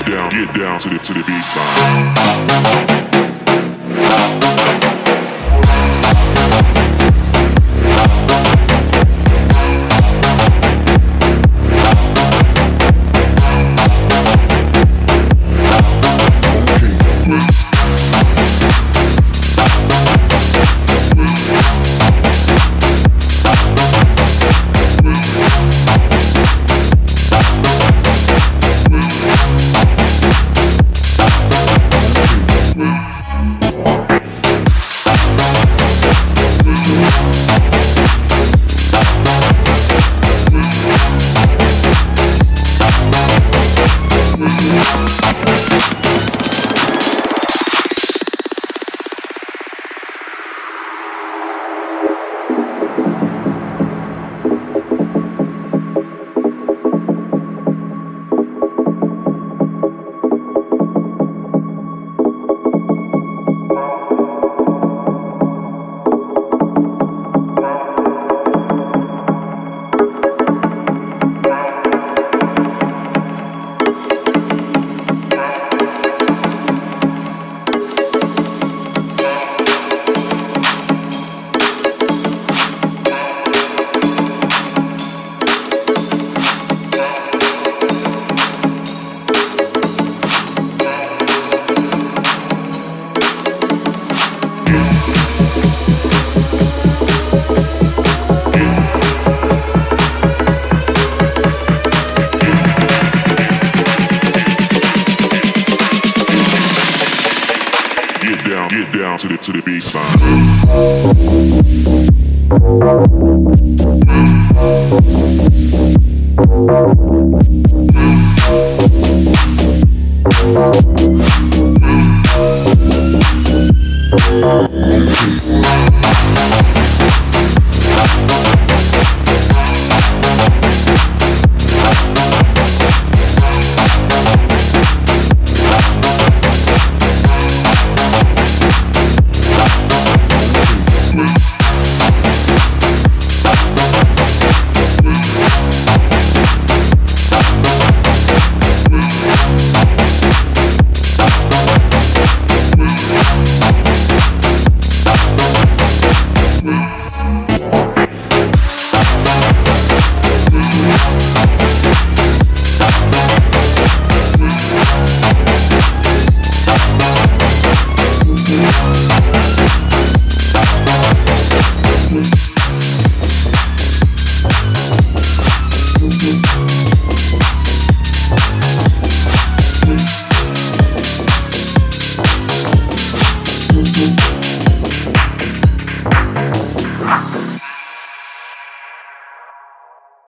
get down, get down to the to the bass line. be fun.